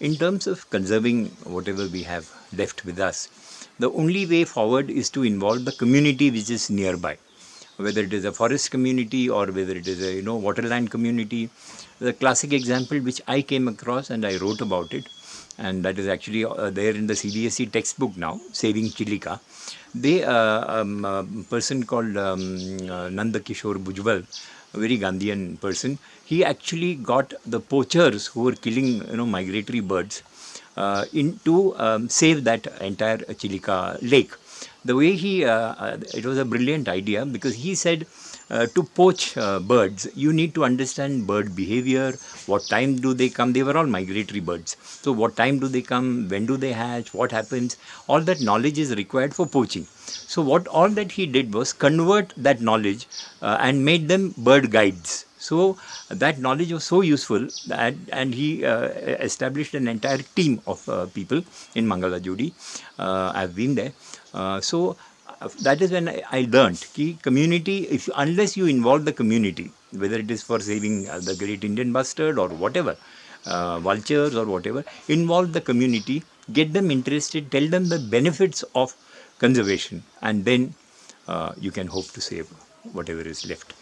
in terms of conserving whatever we have left with us, the only way forward is to involve the community which is nearby whether it is a forest community or whether it is a you know waterland community the classic example which i came across and i wrote about it and that is actually uh, there in the CBSE textbook now, Saving Chilika. They, uh, um, a person called um, uh, Nanda Kishore Bhujbal, a very Gandhian person, he actually got the poachers who were killing you know migratory birds uh, in to um, save that entire Chilika lake. The way he, uh, uh, it was a brilliant idea because he said uh, to poach birds, you need to understand bird behavior, what time do they come, they were all migratory birds. So what time do they come, when do they hatch, what happens, all that knowledge is required for poaching. So what all that he did was convert that knowledge and made them bird guides. So that knowledge was so useful that and he uh, established an entire team of uh, people in Mangalajodi. Uh, I've been there. Uh, so uh, that is when I, I learned community if unless you involve the community whether it is for saving uh, the great Indian bustard or whatever vultures or whatever involve the community get them interested tell them the benefits of conservation and then you can hope to save whatever is left.